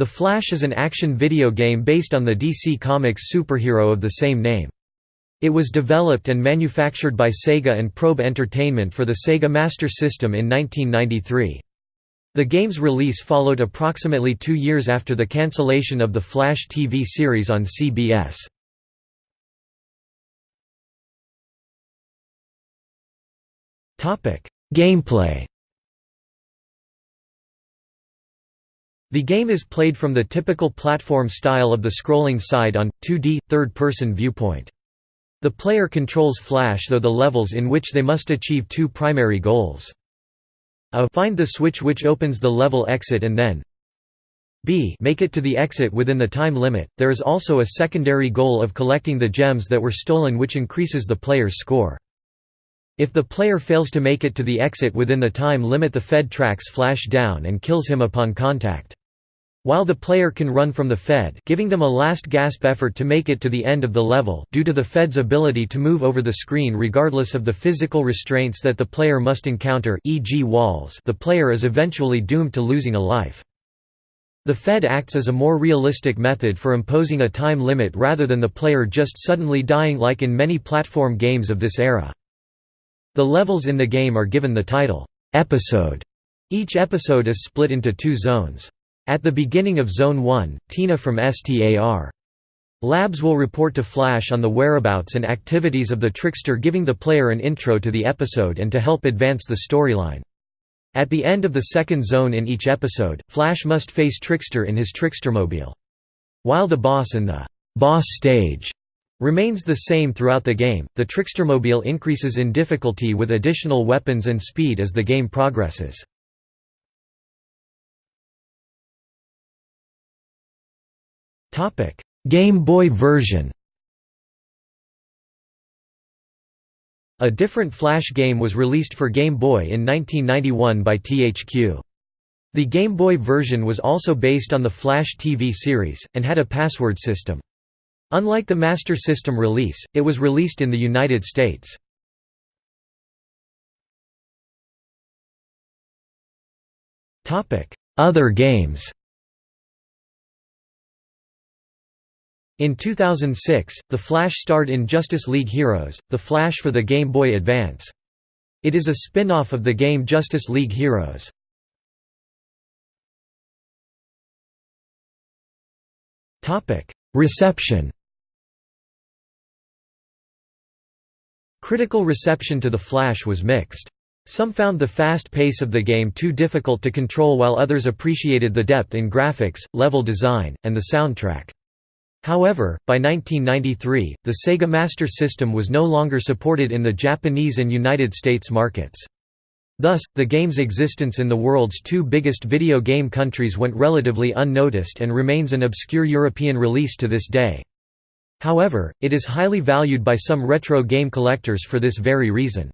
The Flash is an action video game based on the DC Comics superhero of the same name. It was developed and manufactured by Sega and Probe Entertainment for the Sega Master System in 1993. The game's release followed approximately two years after the cancellation of the Flash TV series on CBS. Gameplay The game is played from the typical platform style of the scrolling side-on, 2D, third-person viewpoint. The player controls Flash though the levels in which they must achieve two primary goals. A find the switch which opens the level exit and then b make it to the exit within the time limit. There is also a secondary goal of collecting the gems that were stolen which increases the player's score. If the player fails to make it to the exit within the time limit the Fed tracks Flash down and kills him upon contact. While the player can run from the Fed giving them a last gasp effort to make it to the end of the level due to the Fed's ability to move over the screen regardless of the physical restraints that the player must encounter e.g. walls the player is eventually doomed to losing a life. The Fed acts as a more realistic method for imposing a time limit rather than the player just suddenly dying like in many platform games of this era. The levels in the game are given the title, "'Episode'". Each episode is split into two zones. At the beginning of Zone 1, Tina from STAR. Labs will report to Flash on the whereabouts and activities of the trickster giving the player an intro to the episode and to help advance the storyline. At the end of the second zone in each episode, Flash must face Trickster in his Trickstermobile. While the boss in the «boss stage» remains the same throughout the game, the Trickstermobile increases in difficulty with additional weapons and speed as the game progresses. Game Boy version A different Flash game was released for Game Boy in 1991 by THQ. The Game Boy version was also based on the Flash TV series, and had a password system. Unlike the Master System release, it was released in the United States. Other games In 2006, The Flash starred in Justice League Heroes, The Flash for the Game Boy Advance. It is a spin-off of the game Justice League Heroes. Reception Critical reception to The Flash was mixed. Some found the fast pace of the game too difficult to control while others appreciated the depth in graphics, level design, and the soundtrack. However, by 1993, the Sega Master System was no longer supported in the Japanese and United States markets. Thus, the game's existence in the world's two biggest video game countries went relatively unnoticed and remains an obscure European release to this day. However, it is highly valued by some retro game collectors for this very reason.